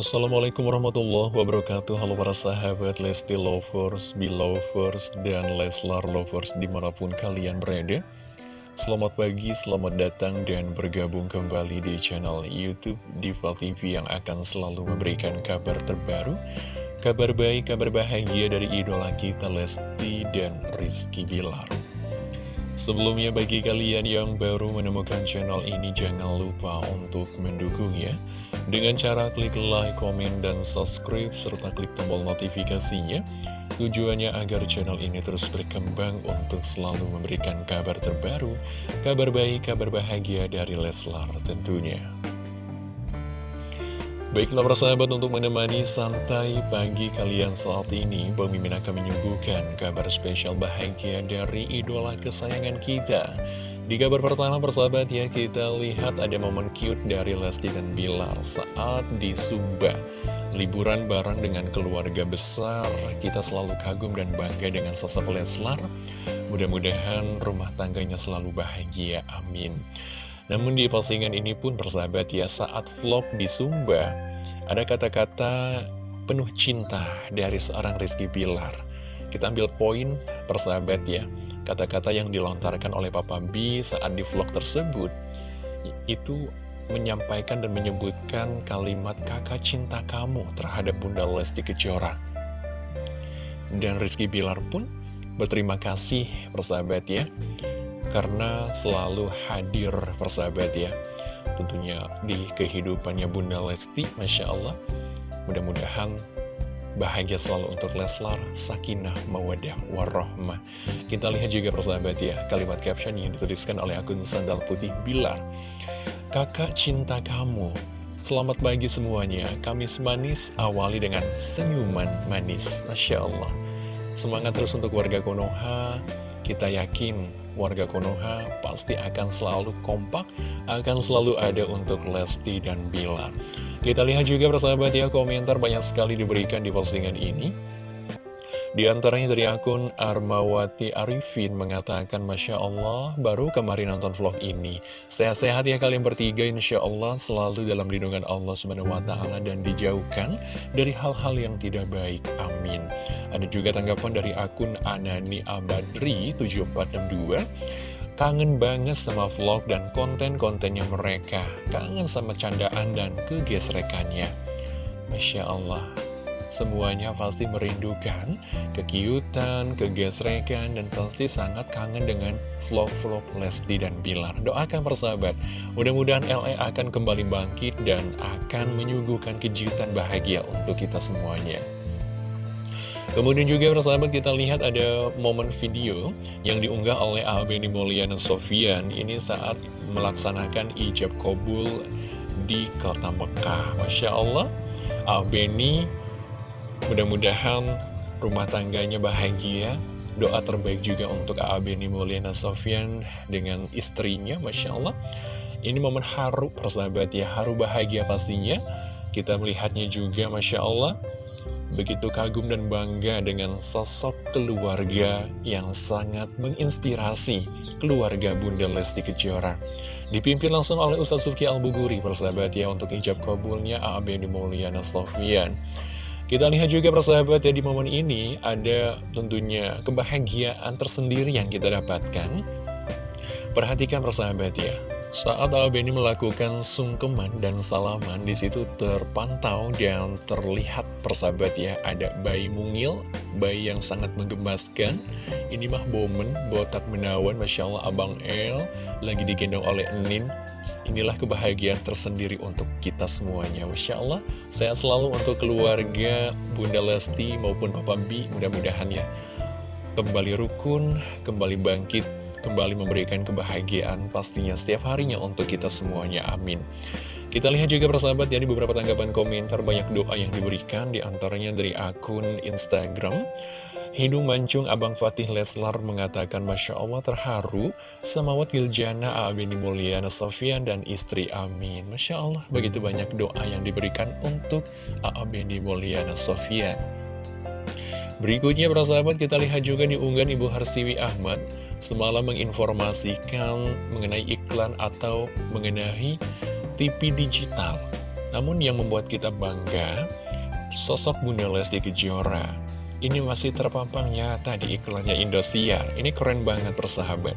Assalamualaikum warahmatullahi wabarakatuh. Halo para sahabat Lesti Lovers, Belovers, dan Leslar Lovers di mana pun kalian berada. Selamat pagi, selamat datang dan bergabung kembali di channel Youtube Diva TV yang akan selalu memberikan kabar terbaru Kabar baik, kabar bahagia dari idola kita Lesti dan Rizky Bilar. Sebelumnya bagi kalian yang baru menemukan channel ini jangan lupa untuk mendukungnya dengan cara klik like, komen, dan subscribe serta klik tombol notifikasinya Tujuannya agar channel ini terus berkembang untuk selalu memberikan kabar terbaru, kabar baik, kabar bahagia dari Leslar tentunya. Baiklah persahabat untuk menemani santai pagi kalian saat ini Bang Mimin akan menyuguhkan kabar spesial bahagia dari idola kesayangan kita Di kabar pertama persahabat ya kita lihat ada momen cute dari Lesti dan Bilar saat di Sumba. Liburan bareng dengan keluarga besar. Kita selalu kagum dan bangga dengan sosok Leslar. Mudah-mudahan rumah tangganya selalu bahagia, amin. Namun di postingan ini pun persahabat ya saat vlog di Sumba Ada kata-kata penuh cinta dari seorang Rizky Bilar. Kita ambil poin persahabat ya Kata-kata yang dilontarkan oleh Papa B saat di vlog tersebut Itu menyampaikan dan menyebutkan kalimat kakak cinta kamu terhadap Bunda Lesti Kejora. Dan Rizky Bilar pun berterima kasih persahabat ya karena selalu hadir persahabat ya tentunya di kehidupannya Bunda Lesti Masya Allah. Mudah-mudahan bahagia selalu untuk Leslar Sakinah Mawadah Warahmah. Kita lihat juga persahabat ya kalimat caption yang dituliskan oleh akun Sandal Putih Bilar. Kakak cinta kamu Selamat pagi semuanya, Kamis manis awali dengan senyuman manis. Masya Allah. Semangat terus untuk warga Konoha. Kita yakin warga Konoha pasti akan selalu kompak, akan selalu ada untuk Lesti dan Bilar. Kita lihat juga persahabat ya, komentar banyak sekali diberikan di postingan ini. Di antaranya dari akun Armawati Arifin mengatakan Masya Allah baru kemarin nonton vlog ini. Sehat-sehat ya kalian bertiga Insya Allah selalu dalam lindungan Allah SWT dan dijauhkan dari hal-hal yang tidak baik. Amin. Ada juga tanggapan dari akun Anani Abadri 7462 Kangen banget sama vlog dan konten-kontennya mereka. Kangen sama candaan dan kegesrekannya. Masya Allah Semuanya pasti merindukan kekiutan, kegesrekan, dan pasti sangat kangen dengan vlog-vlog Lesti dan Bilar. Doakan persahabat, mudah-mudahan LE akan kembali bangkit dan akan menyuguhkan kejutan bahagia untuk kita semuanya. Kemudian juga persahabat kita lihat ada momen video yang diunggah oleh Albeni Mulyana Sofian Ini saat melaksanakan ijab kobul di kota Mekah Masya Allah Albeni Mudah-mudahan rumah tangganya bahagia Doa terbaik juga untuk Abeni Mulyana Sofyan dengan istrinya Masya Allah Ini momen haru persahabat ya Haru bahagia pastinya Kita melihatnya juga Masya Allah Begitu kagum dan bangga dengan sosok keluarga yang sangat menginspirasi keluarga Bunda Lesti Kejora. Dipimpin langsung oleh Ustaz Suki Al-Buguri, persahabat ya, untuk ijab kabulnya A.A.B. Mulyana Sofyan. Kita lihat juga persahabat ya di momen ini ada tentunya kebahagiaan tersendiri yang kita dapatkan. Perhatikan persahabat ya, saat Albeni melakukan sungkeman dan salaman di situ terpantau dan terlihat persahabat ya ada bayi mungil, bayi yang sangat menggemaskan. Ini mah momen botak menawan, masya Allah Abang El lagi digendong oleh Enin Inilah kebahagiaan tersendiri untuk kita semuanya. Masya Allah Saya selalu untuk keluarga Bunda Lesti maupun Papa B Mudah-mudahan ya Kembali rukun, kembali bangkit Kembali memberikan kebahagiaan pastinya setiap harinya untuk kita semuanya. Amin. Kita lihat juga persahabat ya, di beberapa tanggapan komentar banyak doa yang diberikan di antaranya dari akun Instagram Hidung mancung Abang Fatih Leslar mengatakan Masya Allah terharu Samawat Giljana Abini Mulyana Sofian dan istri Amin. Masya Allah begitu banyak doa yang diberikan untuk Abini Mulyana Sofian. Berikutnya sahabat kita lihat juga di unggahan Ibu Harsiwi Ahmad Semalam menginformasikan mengenai iklan atau mengenai TV digital. Namun yang membuat kita bangga, sosok Bunda Lesti Kejora ini masih terpampang nyata di iklannya Indosiar. Ini keren banget persahabat.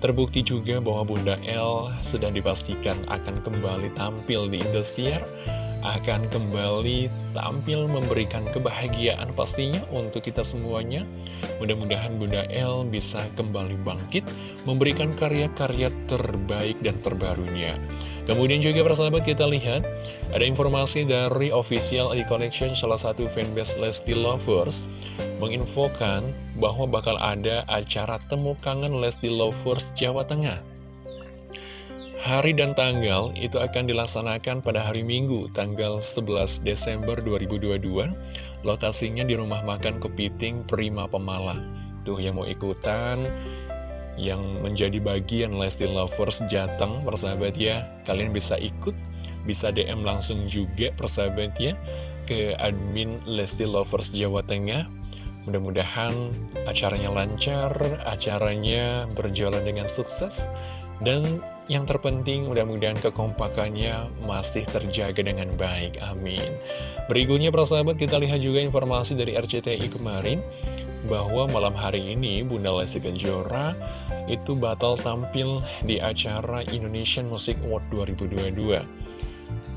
Terbukti juga bahwa Bunda L sudah dipastikan akan kembali tampil di Indosiar akan kembali tampil memberikan kebahagiaan pastinya untuk kita semuanya. Mudah-mudahan Bunda El bisa kembali bangkit, memberikan karya-karya terbaik dan terbarunya. Kemudian juga persahabat kita lihat, ada informasi dari official e collection salah satu fanbase Lesti Lovers, menginfokan bahwa bakal ada acara temu kangen Lesti Lovers Jawa Tengah. Hari dan tanggal itu akan dilaksanakan pada hari Minggu, tanggal 11 Desember 2022. Lokasinya di Rumah Makan Kepiting Prima Pemala. Tuh yang mau ikutan, yang menjadi bagian Lesti Lovers Jateng, persahabat ya. Kalian bisa ikut, bisa DM langsung juga, persahabat ya, ke admin Lesti Lovers Jawa Tengah. Mudah-mudahan acaranya lancar, acaranya berjalan dengan sukses, dan yang terpenting mudah-mudahan kekompakannya masih terjaga dengan baik, amin. Berikutnya persahabat kita lihat juga informasi dari RCTI kemarin bahwa malam hari ini Bunda Lesti Kejora itu batal tampil di acara Indonesian Music Award 2022.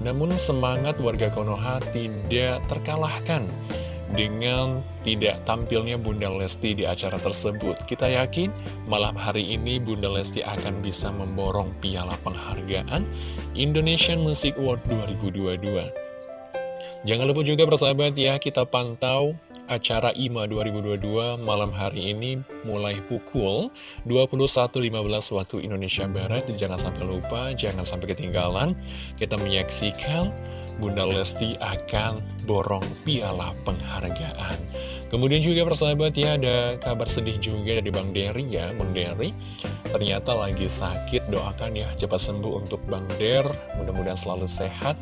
Namun semangat warga Konoha tidak terkalahkan dengan tidak tampilnya Bunda Lesti di acara tersebut. Kita yakin malam hari ini Bunda Lesti akan bisa memborong piala penghargaan Indonesian Music Award 2022. Jangan lupa juga persahabat ya, kita pantau acara IMA 2022 malam hari ini mulai pukul 21.15 waktu Indonesia Barat. Jangan sampai lupa, jangan sampai ketinggalan. Kita menyaksikan Bunda Lesti akan borong piala penghargaan. Kemudian juga persahabat ya ada kabar sedih juga dari Bang Dery ya Bang Dery ternyata lagi sakit doakan ya cepat sembuh untuk Bang Der mudah-mudahan selalu sehat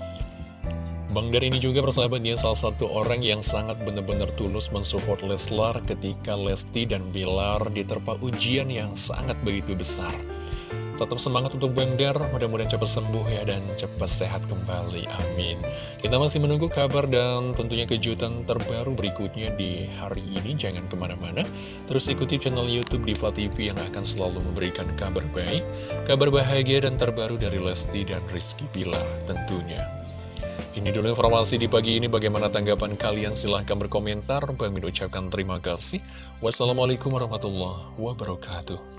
Bang Der ini juga persahabat ya salah satu orang yang sangat benar-benar tulus mensupport Leslar ketika Lesti dan Bilar diterpa ujian yang sangat begitu besar Tetap semangat untuk Bang Der, mudah-mudahan cepat sembuh ya dan cepat sehat kembali, amin. Kita masih menunggu kabar dan tentunya kejutan terbaru berikutnya di hari ini, jangan ke mana-mana. Terus ikuti channel Youtube Diva TV yang akan selalu memberikan kabar baik, kabar bahagia dan terbaru dari Lesti dan Rizky Pilar tentunya. Ini dulu informasi di pagi ini, bagaimana tanggapan kalian? Silahkan berkomentar, kami ucapkan terima kasih. Wassalamualaikum warahmatullahi wabarakatuh.